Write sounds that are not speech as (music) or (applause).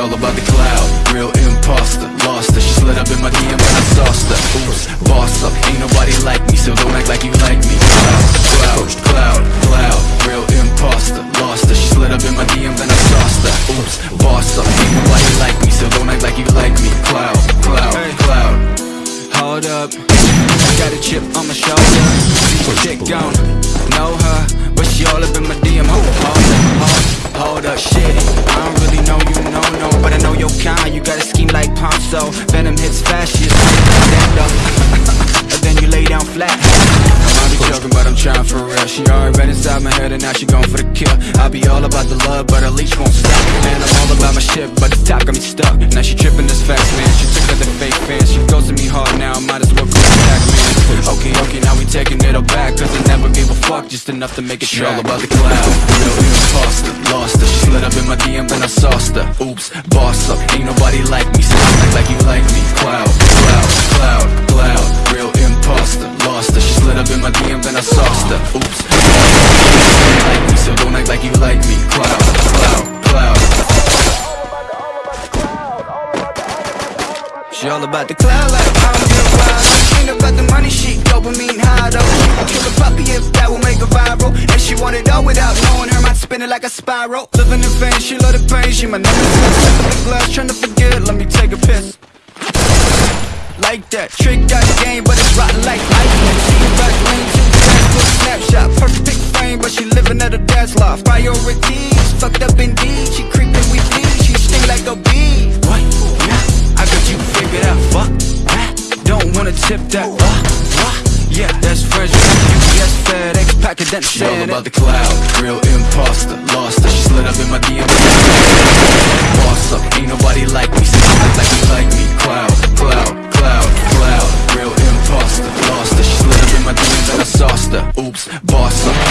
all about the cloud, real imposter Lost her, she slid up in my DM when I sauced her. Oops, boss up, ain't nobody like me So don't act like you like me. Cloud, cloud, cloud, cloud Real imposter, lost her. She slid up in my DM then I sauced her. Oops, boss up, ain't nobody like me So don't act like you like me. Cloud, cloud, cloud. Hold up, I got a chip on my shoulder. Chick gone, know her, but she all up in my DM. Hold up, hold up, hold up, shit. Ponzo. Venom hits fast, just stand up, (laughs) and then you lay down flat. I might be joking, but I'm trying for real. She already been inside my head and now she going for the kill. I be all about the love, but her leash won't stop. Man, I'm all about my shit, but the top got me stuck. Now she tripping this fast, man. She took other fake fans She goes to me hard now, I might as well go back, man. Okay, okay, now we taking it all back Cause I never gave a fuck, just enough to make it She all about the cloud, real imposter Lost her, she slid up in my DM, then I sauced her. Oops, boss up, ain't nobody like me So don't act like you like me. Cloud, cloud, cloud, cloud. Real imposter, lost her. She slid up in my DM, then I sauced her. Oops, like me, so don't act like you like me. Cloud, cloud, cloud. She all about the cloud like I'm get wild. Ain't about the money, she dopamine high though. She a puppy if that will make her viral. And she want it all without knowing her mind spinning like a spiral. Living in vain, she love the pain. She my nemesis. Sipping the glass, trying to forget. Let me take a piss. Like that, trick got game, but it's rotten like lightning. She back lane too fast for a snapshot. Perfect frame, but she living at her dad's loft. Priorities, fucked up indeed. She creeping, we bleed. She sting like a bee. What? Yeah, I got you figured out. Fuck that. Don't wanna tip that. Uh, yeah, that's Virgin UPS, FedEx, packet that She all about the cloud, real imposter Lost her, she slid up in my DM Boss up, ain't nobody like me. See something like me, like me. Cloud, cloud, cloud, cloud. Real imposter Lost her, she slid up in my DMs and I sauced her Oops, boss up.